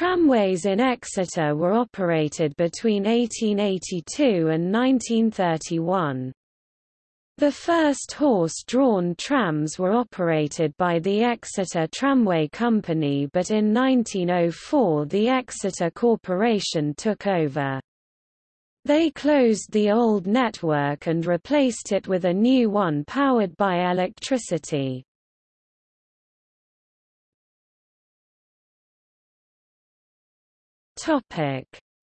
Tramways in Exeter were operated between 1882 and 1931. The first horse-drawn trams were operated by the Exeter Tramway Company but in 1904 the Exeter Corporation took over. They closed the old network and replaced it with a new one powered by electricity.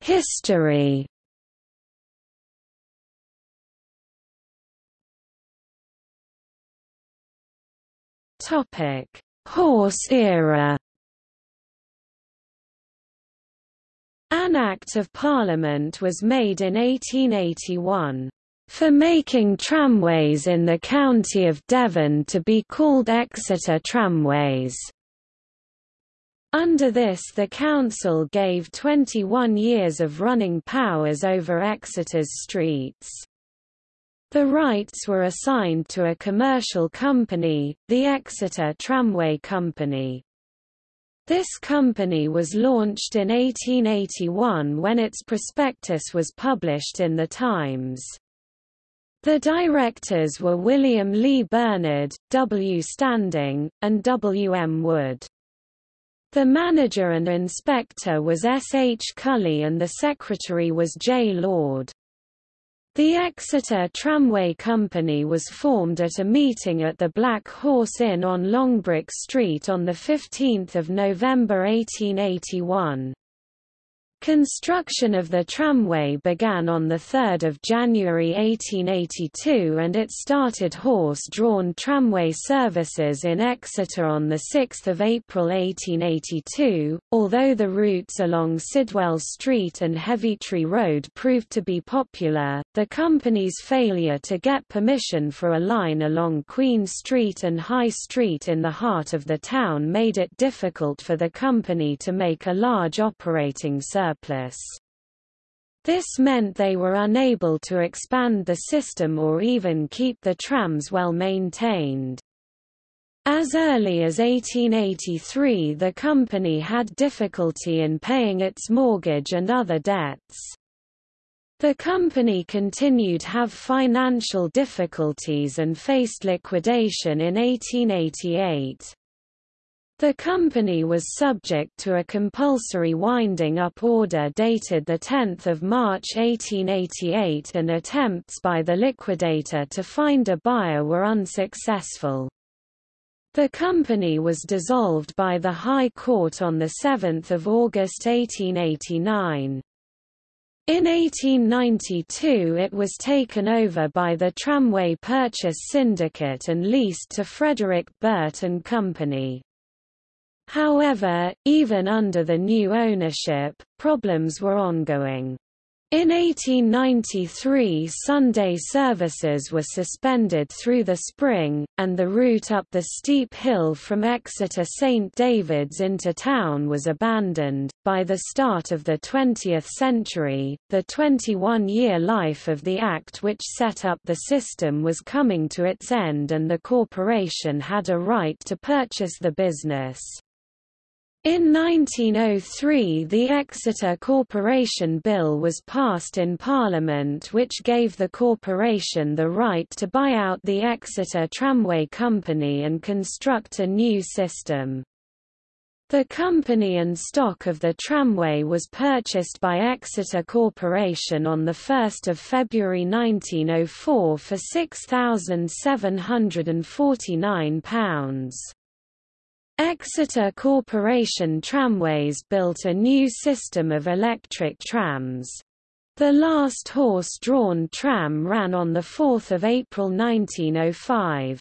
History Topic: Horse era. An Act of Parliament was made in 1881 for making tramways in the county of Devon to be called Exeter Tramways. Under this the council gave 21 years of running powers over Exeter's streets. The rights were assigned to a commercial company, the Exeter Tramway Company. This company was launched in 1881 when its prospectus was published in the Times. The directors were William Lee Bernard, W. Standing, and W. M. Wood. The manager and inspector was S. H. Cully and the secretary was J. Lord. The Exeter Tramway Company was formed at a meeting at the Black Horse Inn on Longbrook Street on 15 November 1881. Construction of the tramway began on 3 January 1882 and it started horse-drawn tramway services in Exeter on 6 April 1882, although the routes along Sidwell Street and Heavitree Road proved to be popular, the company's failure to get permission for a line along Queen Street and High Street in the heart of the town made it difficult for the company to make a large operating service surplus. This meant they were unable to expand the system or even keep the trams well maintained. As early as 1883 the company had difficulty in paying its mortgage and other debts. The company continued to have financial difficulties and faced liquidation in 1888. The company was subject to a compulsory winding up order dated 10 March 1888 and attempts by the liquidator to find a buyer were unsuccessful. The company was dissolved by the High Court on 7 August 1889. In 1892 it was taken over by the Tramway Purchase Syndicate and leased to Frederick Burt and Company. However, even under the new ownership, problems were ongoing. In 1893 Sunday services were suspended through the spring, and the route up the steep hill from Exeter St David's into town was abandoned. By the start of the 20th century, the 21-year life of the Act which set up the system was coming to its end and the corporation had a right to purchase the business. In 1903 the Exeter Corporation Bill was passed in Parliament which gave the corporation the right to buy out the Exeter Tramway Company and construct a new system. The company and stock of the tramway was purchased by Exeter Corporation on 1 February 1904 for £6,749. Exeter Corporation Tramways built a new system of electric trams. The last horse-drawn tram ran on 4 April 1905.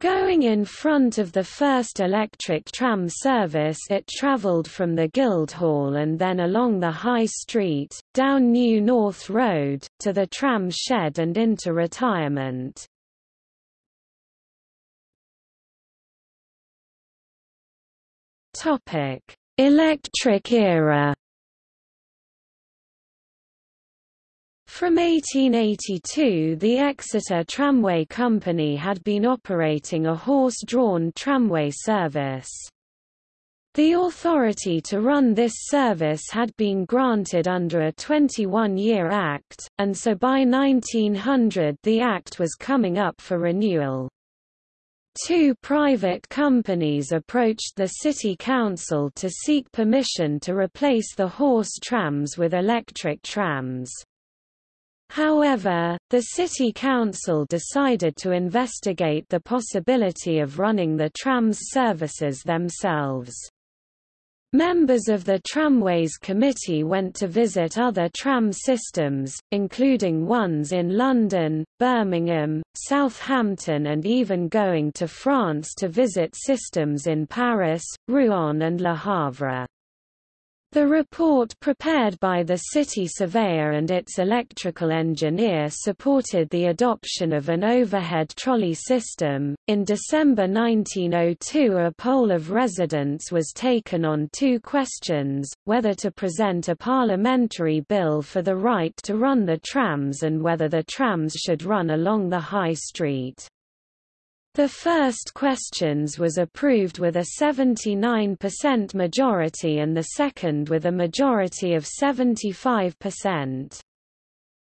Going in front of the first electric tram service it travelled from the Guildhall and then along the High Street, down New North Road, to the tram shed and into retirement. Topic: Electric era. From 1882 the Exeter Tramway Company had been operating a horse-drawn tramway service. The authority to run this service had been granted under a 21-year act, and so by 1900 the act was coming up for renewal. Two private companies approached the city council to seek permission to replace the horse trams with electric trams. However, the city council decided to investigate the possibility of running the trams services themselves. Members of the Tramways Committee went to visit other tram systems, including ones in London, Birmingham, Southampton and even going to France to visit systems in Paris, Rouen and Le Havre. The report prepared by the city surveyor and its electrical engineer supported the adoption of an overhead trolley system. In December 1902, a poll of residents was taken on two questions whether to present a parliamentary bill for the right to run the trams and whether the trams should run along the high street. The first questions was approved with a 79% majority and the second with a majority of 75%.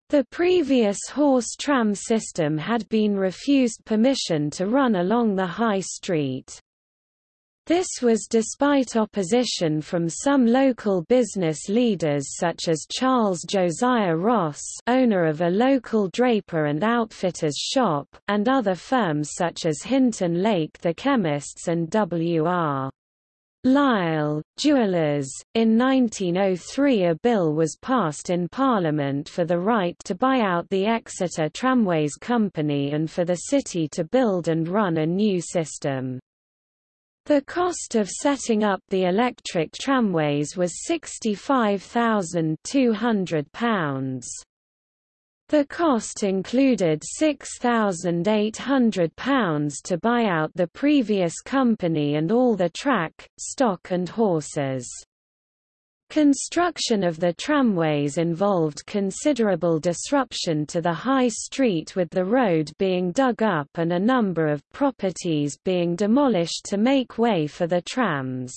The previous horse tram system had been refused permission to run along the high street. This was despite opposition from some local business leaders such as Charles Josiah Ross owner of a local draper and outfitter's shop, and other firms such as Hinton Lake the chemists and W.R. Lyle, jewelers. In 1903 a bill was passed in Parliament for the right to buy out the Exeter Tramways Company and for the city to build and run a new system. The cost of setting up the electric tramways was £65,200. The cost included £6,800 to buy out the previous company and all the track, stock and horses. Construction of the tramways involved considerable disruption to the high street with the road being dug up and a number of properties being demolished to make way for the trams.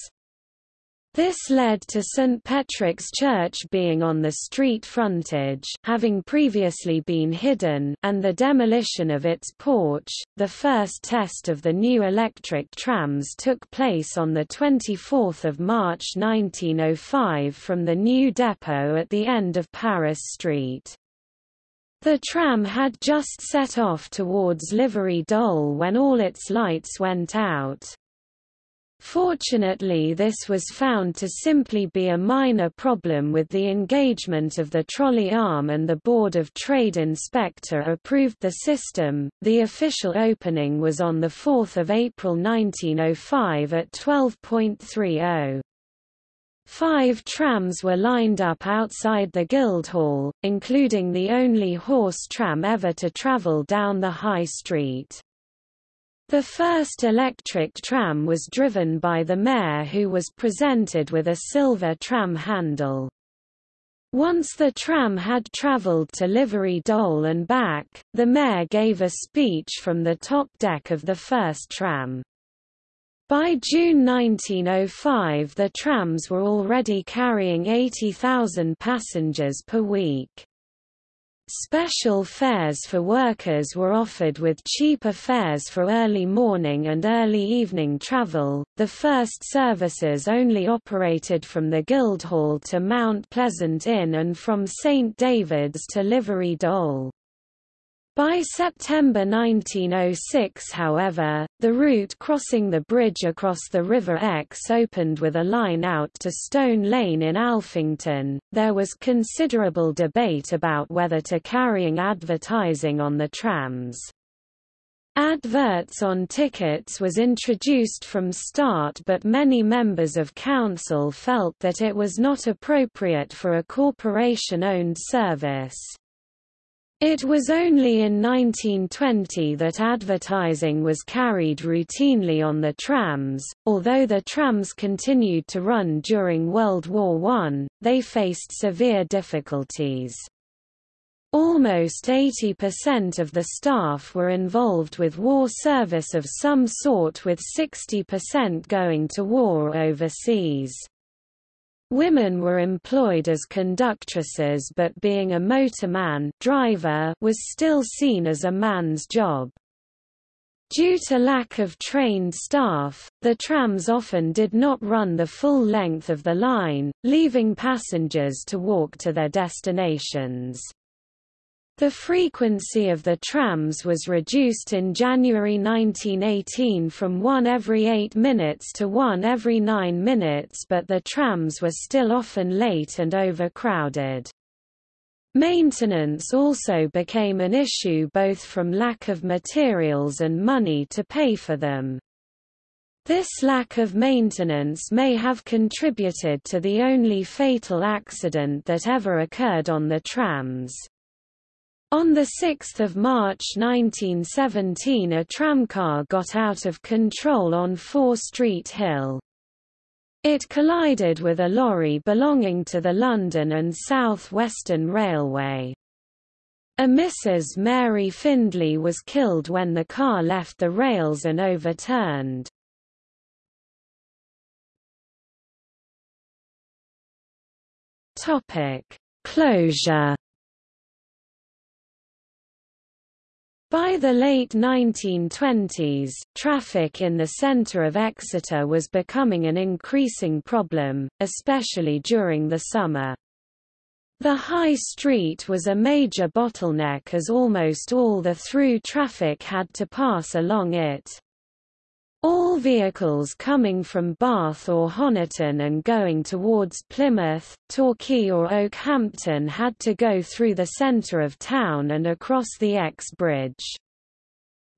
This led to St. Patrick's Church being on the street frontage having previously been hidden and the demolition of its porch. The first test of the new electric trams took place on 24 March 1905 from the new depot at the end of Paris Street. The tram had just set off towards Livery Dole when all its lights went out. Fortunately this was found to simply be a minor problem with the engagement of the trolley arm and the Board of Trade Inspector approved the system. The official opening was on 4 April 1905 at 12.30. Five trams were lined up outside the Guildhall, including the only horse tram ever to travel down the High Street. The first electric tram was driven by the mayor who was presented with a silver tram handle. Once the tram had travelled to Livery Dole and back, the mayor gave a speech from the top deck of the first tram. By June 1905 the trams were already carrying 80,000 passengers per week. Special fares for workers were offered with cheaper fares for early morning and early evening travel. The first services only operated from the Guildhall to Mount Pleasant Inn and from St David's to Livery Dole. By September 1906 however, the route crossing the bridge across the River Exe opened with a line out to Stone Lane in Alphington. There was considerable debate about whether to carrying advertising on the trams. Adverts on tickets was introduced from start but many members of council felt that it was not appropriate for a corporation-owned service. It was only in 1920 that advertising was carried routinely on the trams. Although the trams continued to run during World War I, they faced severe difficulties. Almost 80% of the staff were involved with war service of some sort with 60% going to war overseas. Women were employed as conductresses but being a motorman driver was still seen as a man's job. Due to lack of trained staff, the trams often did not run the full length of the line, leaving passengers to walk to their destinations. The frequency of the trams was reduced in January 1918 from one every eight minutes to one every nine minutes but the trams were still often late and overcrowded. Maintenance also became an issue both from lack of materials and money to pay for them. This lack of maintenance may have contributed to the only fatal accident that ever occurred on the trams. On 6 March 1917 a tramcar got out of control on Fore Street Hill. It collided with a lorry belonging to the London and South Western Railway. A Mrs. Mary Findlay was killed when the car left the rails and overturned. Closure By the late 1920s, traffic in the centre of Exeter was becoming an increasing problem, especially during the summer. The High Street was a major bottleneck as almost all the through traffic had to pass along it. All vehicles coming from Bath or Honiton and going towards Plymouth, Torquay or Okehampton had to go through the centre of town and across the Exe Bridge.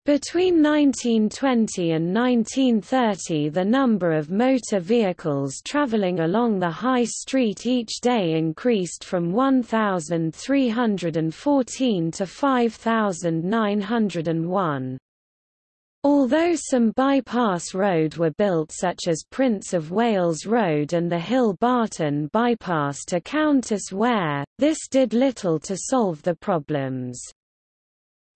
Between 1920 and 1930 the number of motor vehicles travelling along the High Street each day increased from 1,314 to 5,901. Although some bypass road were built such as Prince of Wales Road and the Hill Barton bypass to Countess Wear, this did little to solve the problems.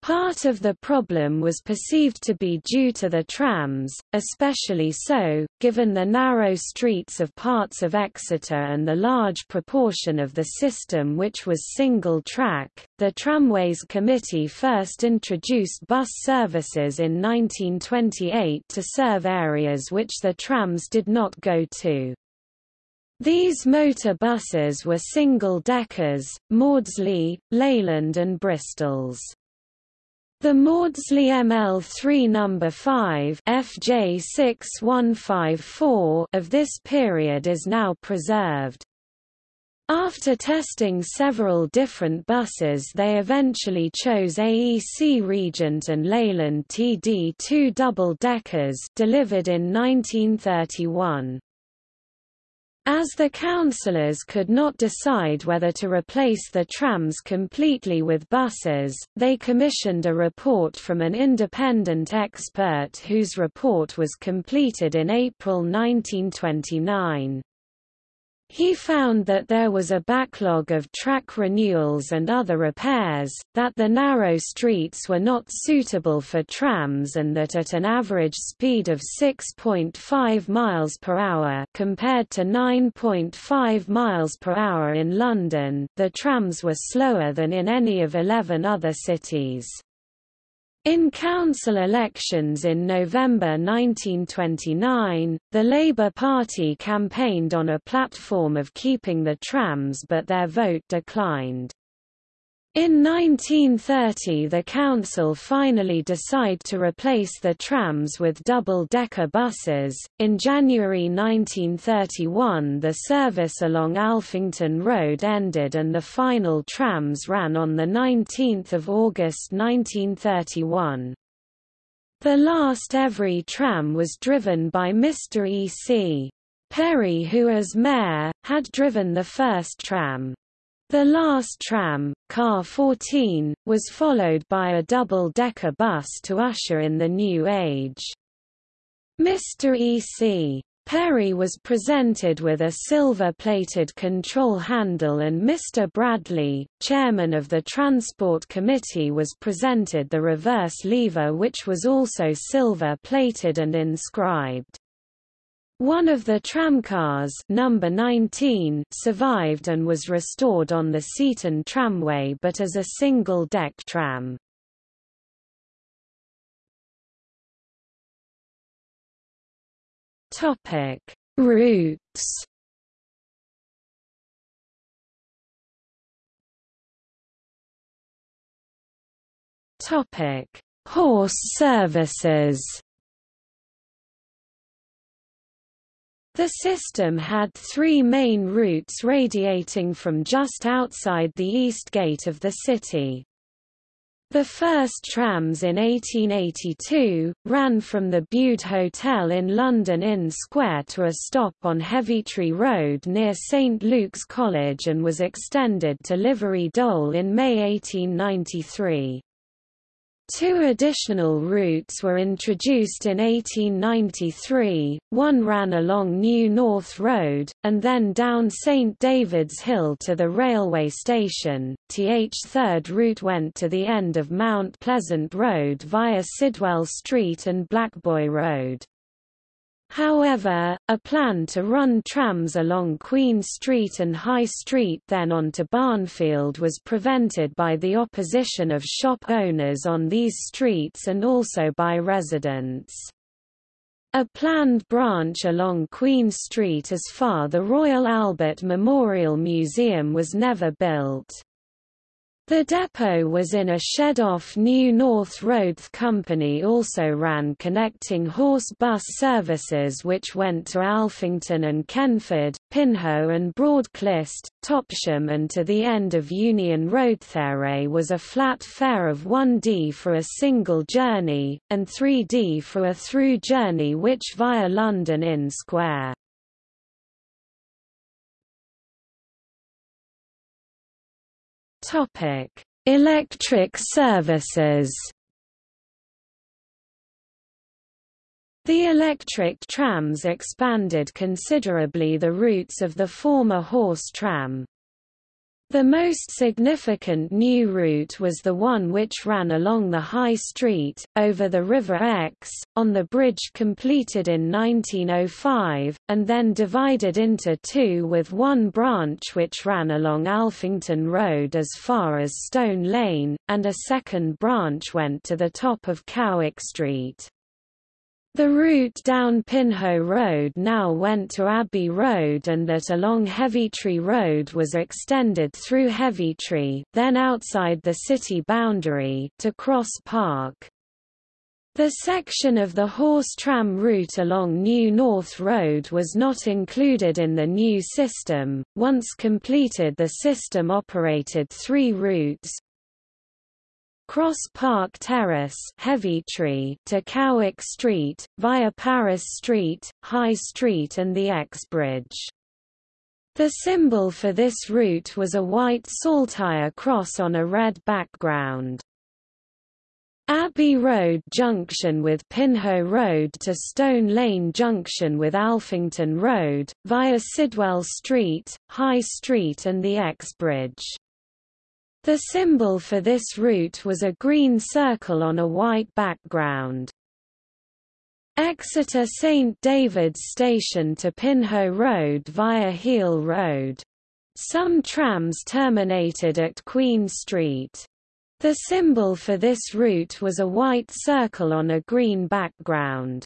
Part of the problem was perceived to be due to the trams, especially so, given the narrow streets of parts of Exeter and the large proportion of the system which was single track. The Tramways Committee first introduced bus services in 1928 to serve areas which the trams did not go to. These motor buses were single-deckers, Maudslay, Leyland and Bristols. The Maudslay ML3 No. 5 FJ6154 of this period is now preserved. After testing several different buses they eventually chose AEC Regent and Leyland TD2 double-deckers delivered in 1931. As the councillors could not decide whether to replace the trams completely with buses, they commissioned a report from an independent expert whose report was completed in April 1929. He found that there was a backlog of track renewals and other repairs, that the narrow streets were not suitable for trams and that at an average speed of 6.5 miles per hour compared to 9.5 miles per hour in London, the trams were slower than in any of 11 other cities. In council elections in November 1929, the Labour Party campaigned on a platform of keeping the trams but their vote declined. In 1930 the council finally decide to replace the trams with double-decker buses. In January 1931 the service along Alphington Road ended and the final trams ran on 19 August 1931. The last Every tram was driven by Mr. E. C. Perry who as mayor, had driven the first tram. The last tram, Car 14, was followed by a double-decker bus to usher in the new age. Mr. E.C. Perry was presented with a silver-plated control handle and Mr. Bradley, chairman of the Transport Committee was presented the reverse lever which was also silver-plated and inscribed. One of the tramcars number 19 survived and was restored on the Seaton tramway but as a single-deck tram. Topic: Routes. Topic: Horse services. The system had three main routes radiating from just outside the east gate of the city. The first trams in 1882, ran from the Bude Hotel in London Inn Square to a stop on Heavitree Road near St Luke's College and was extended to Livery Dole in May 1893. Two additional routes were introduced in 1893, one ran along New North Road, and then down St David's Hill to the railway station. Th third route went to the end of Mount Pleasant Road via Sidwell Street and Blackboy Road. However, a plan to run trams along Queen Street and High Street then on to Barnfield was prevented by the opposition of shop owners on these streets and also by residents. A planned branch along Queen Street as far as the Royal Albert Memorial Museum was never built. The depot was in a shed off New North Road. The company also ran connecting horse bus services which went to Alphington and Kenford, Pinhoe and Broadclyst, Topsham and to the end of Union Road. There was a flat fare of 1d for a single journey, and 3d for a through journey which via London Inn Square. Topic: Electric services. The electric trams expanded considerably the routes of the former horse tram. The most significant new route was the one which ran along the High Street, over the River Exe, on the bridge completed in 1905, and then divided into two with one branch which ran along Alphington Road as far as Stone Lane, and a second branch went to the top of Cowick Street. The route down Pinhoe Road now went to Abbey Road and that along Heavitree Road was extended through Heavitree then outside the city boundary to Cross Park. The section of the horse tram route along New North Road was not included in the new system. Once completed, the system operated three routes Cross Park Terrace Heavitree to Cowick Street, via Paris Street, High Street and the Exe Bridge. The symbol for this route was a white saltire cross on a red background. Abbey Road junction with Pinhoe Road to Stone Lane junction with Alphington Road, via Sidwell Street, High Street and the Exe Bridge. The symbol for this route was a green circle on a white background. Exeter St David's Station to Pinhoe Road via Hele Road. Some trams terminated at Queen Street. The symbol for this route was a white circle on a green background.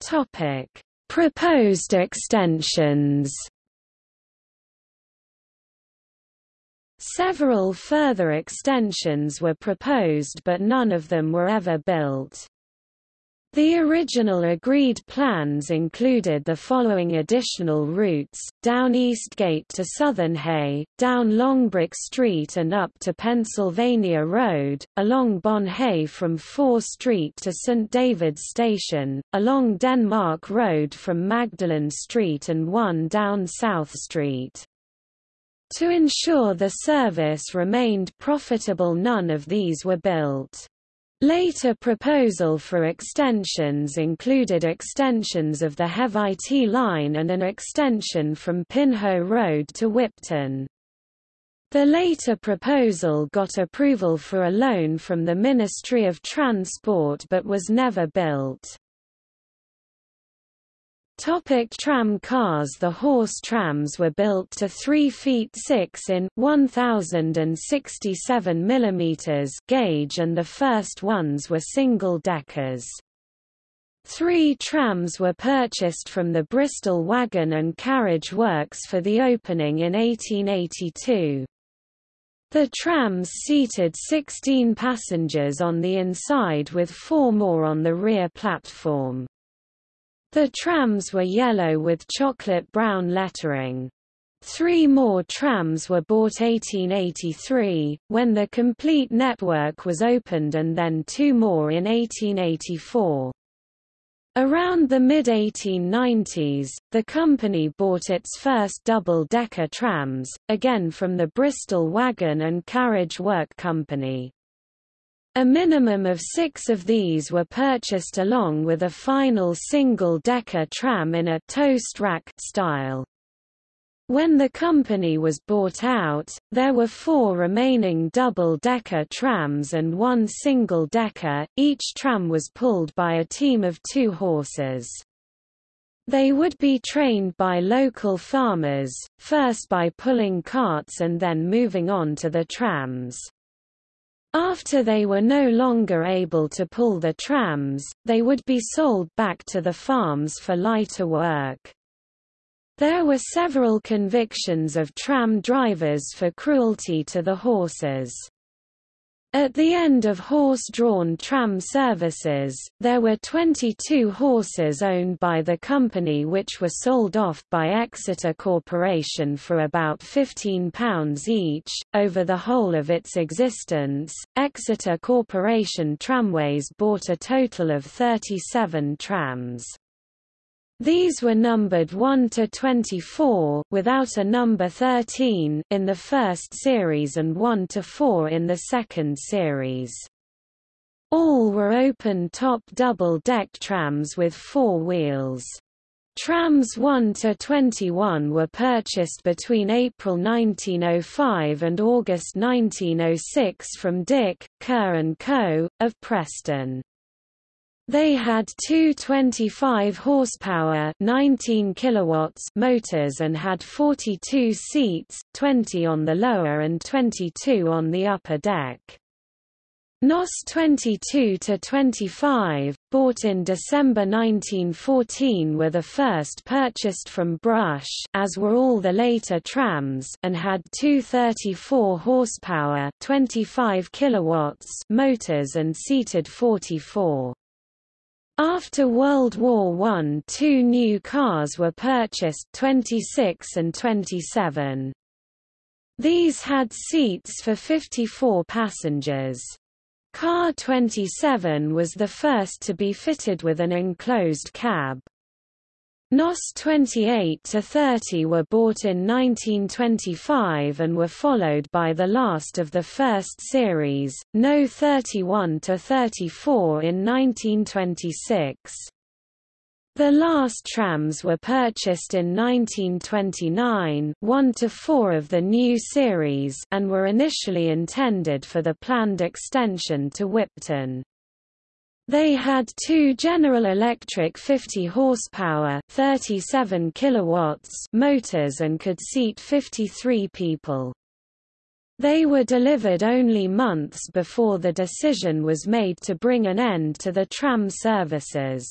Topic: Proposed extensions Several further extensions were proposed but none of them were ever built. The original agreed plans included the following additional routes, down Eastgate to Southernhay, down Longbrook Street and up to Pennsylvania Road, along Bonhay from Fore Street to St David's Station, along Denmark Road from Magdalen Street and one down South Street. To ensure the service remained profitable none of these were built. Later proposal for extensions included extensions of the Heavitree line and an extension from Pinhoe Road to Whipton. The later proposal got approval for a loan from the Ministry of Transport but was never built. Topic tram cars The horse trams were built to 3 feet 6 in 1067 mm gauge and the first ones were single-deckers. Three trams were purchased from the Bristol Wagon and Carriage Works for the opening in 1882. The trams seated 16 passengers on the inside with four more on the rear platform. The trams were yellow with chocolate brown lettering. Three more trams were bought 1883, when the complete network was opened and then two more in 1884. Around the mid-1890s, the company bought its first double-decker trams, again from the Bristol Wagon and Carriage Work Company. A minimum of six of these were purchased along with a final single-decker tram in a toast rack style. When the company was bought out, there were four remaining double-decker trams and one single-decker, each tram was pulled by a team of two horses. They would be trained by local farmers, first by pulling carts and then moving on to the trams. After they were no longer able to pull the trams, they would be sold back to the farms for lighter work. There were several convictions of tram drivers for cruelty to the horses. At the end of horse-drawn tram services, there were 22 horses owned by the company which were sold off by Exeter Corporation for about £15 each. Over the whole of its existence, Exeter Corporation Tramways bought a total of 37 trams. These were numbered 1 to 24 without a number 13 in the first series and 1 to 4 in the second series. All were open-top double-deck trams with four wheels. Trams 1 to 21 were purchased between April 1905 and August 1906 from Dick, Kerr & Co., of Preston. They had two 25 horsepower 19 kilowatts motors and had 42 seats, 20 on the lower and 22 on the upper deck. NOS 22-25, bought in December 1914 were the first purchased from Brush as were all the later trams and had two 34 horsepower 25 kilowatts motors and seated 44. After World War I two new cars were purchased 26 and 27. These had seats for 54 passengers. Car 27 was the first to be fitted with an enclosed cab. NOS 28 to 30 were bought in 1925 and were followed by the last of the first series, No 31 to 34 in 1926. The last trams were purchased in 1929 1 to 4 of the new series and were initially intended for the planned extension to Whipton. They had two General Electric 50 horsepower, 37 kilowatts motors and could seat 53 people. They were delivered only months before the decision was made to bring an end to the tram services.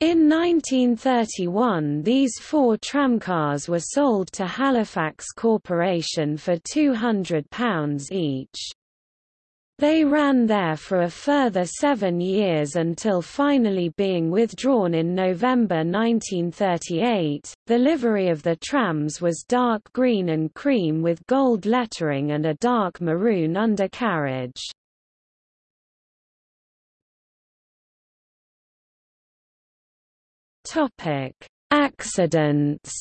In 1931 these four tramcars were sold to Halifax Corporation for £200 each. They ran there for a further seven years until finally being withdrawn in November 1938. The livery of the trams was dark green and cream with gold lettering and a dark maroon undercarriage. Topic: Accidents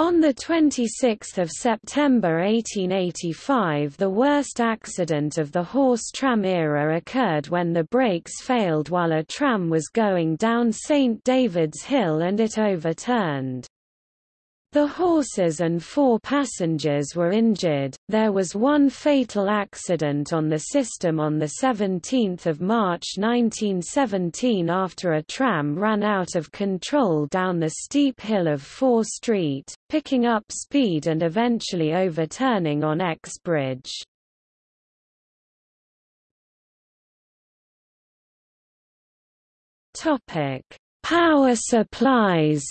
On 26 September 1885 the worst accident of the horse tram era occurred when the brakes failed while a tram was going down St. David's Hill and it overturned. The horses and four passengers were injured. There was one fatal accident on the system on 17 March 1917 after a tram ran out of control down the steep hill of Fore Street, picking up speed and eventually overturning on Exe Bridge. Topic: Power supplies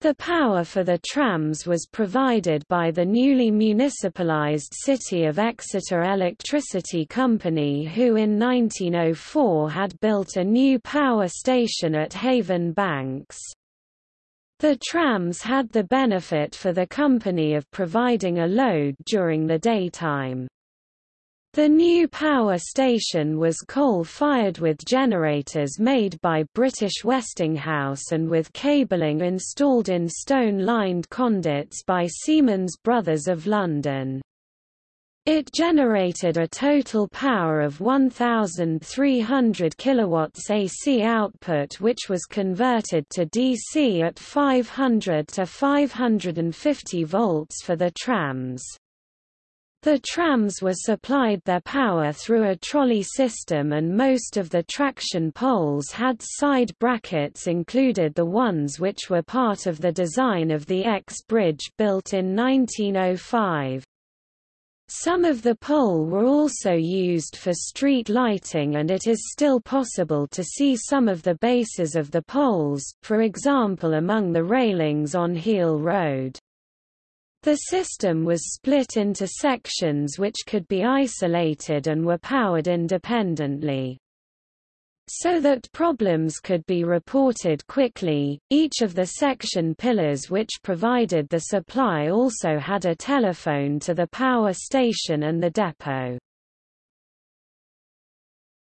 The power for the trams was provided by the newly municipalised City of Exeter Electricity Company who in 1904 had built a new power station at Haven Banks. The trams had the benefit for the company of providing a load during the daytime. The new power station was coal-fired with generators made by British Westinghouse and with cabling installed in stone-lined conduits by Siemens Brothers of London. It generated a total power of 1,300 kilowatts AC output which was converted to DC at 500 to 550 volts for the trams. The trams were supplied their power through a trolley system and most of the traction poles had side brackets included the ones which were part of the design of the Exe bridge built in 1905. Some of the pole were also used for street lighting and it is still possible to see some of the bases of the poles, for example among the railings on Hele Road. The system was split into sections which could be isolated and were powered independently. So that problems could be reported quickly, each of the section pillars which provided the supply also had a telephone to the power station and the depot.